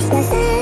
したさ